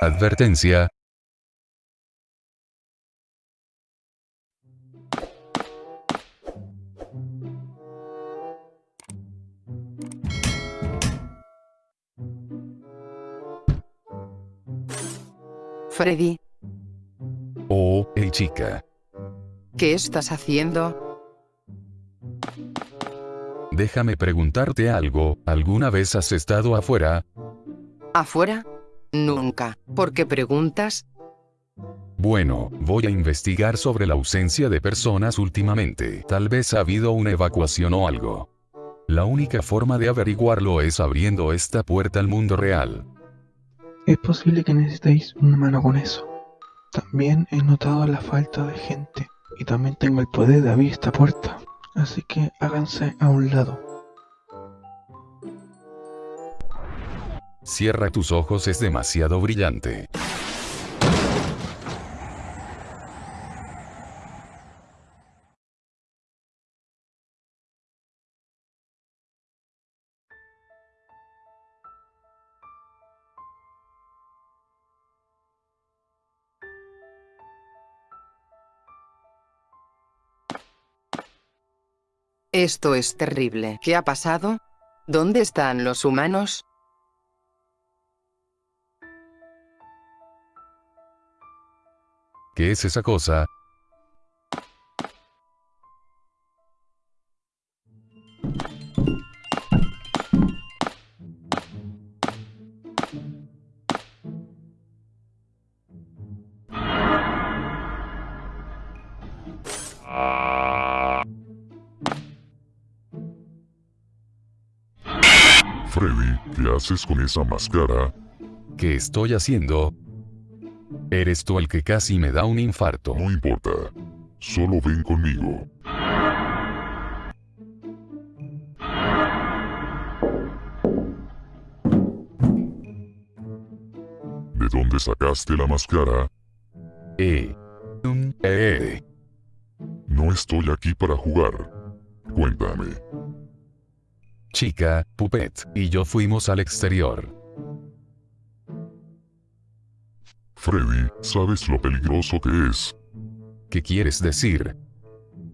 Advertencia. Freddy, Oh, hey chica. ¿qué estás haciendo? Déjame preguntarte algo, ¿alguna vez has estado afuera? ¿Afuera? Nunca. ¿Por qué preguntas? Bueno, voy a investigar sobre la ausencia de personas últimamente. Tal vez ha habido una evacuación o algo. La única forma de averiguarlo es abriendo esta puerta al mundo real. Es posible que necesitéis una mano con eso. También he notado la falta de gente y también tengo el poder de abrir esta puerta. Así que háganse a un lado. Cierra tus ojos es demasiado brillante. Esto es terrible. ¿Qué ha pasado? ¿Dónde están los humanos? ¿Qué es esa cosa? Freddy, ¿qué haces con esa máscara? ¿Qué estoy haciendo? Eres tú el que casi me da un infarto. No importa. Solo ven conmigo. ¿De dónde sacaste la máscara? Eh. Eh. No estoy aquí para jugar. Cuéntame. Chica, Puppet, y yo fuimos al exterior. Freddy, ¿sabes lo peligroso que es? ¿Qué quieres decir?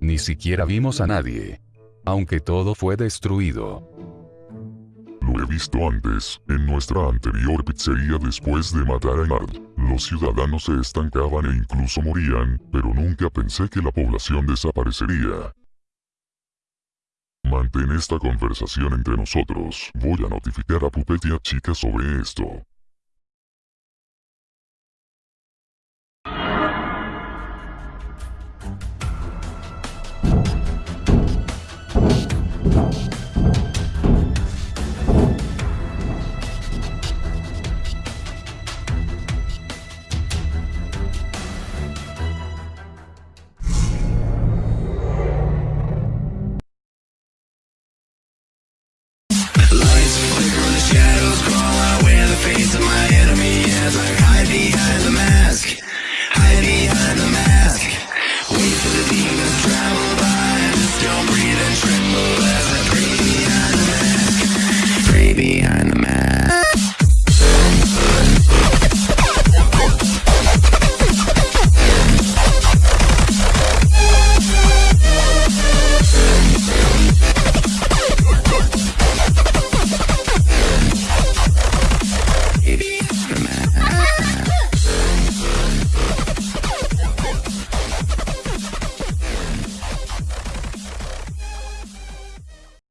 Ni siquiera vimos a nadie. Aunque todo fue destruido. Lo he visto antes, en nuestra anterior pizzería después de matar a Nard. Los ciudadanos se estancaban e incluso morían, pero nunca pensé que la población desaparecería. Mantén esta conversación entre nosotros. Voy a notificar a Puppet y a Chica sobre esto. Lights flicker in the shadows, crawl out with a face of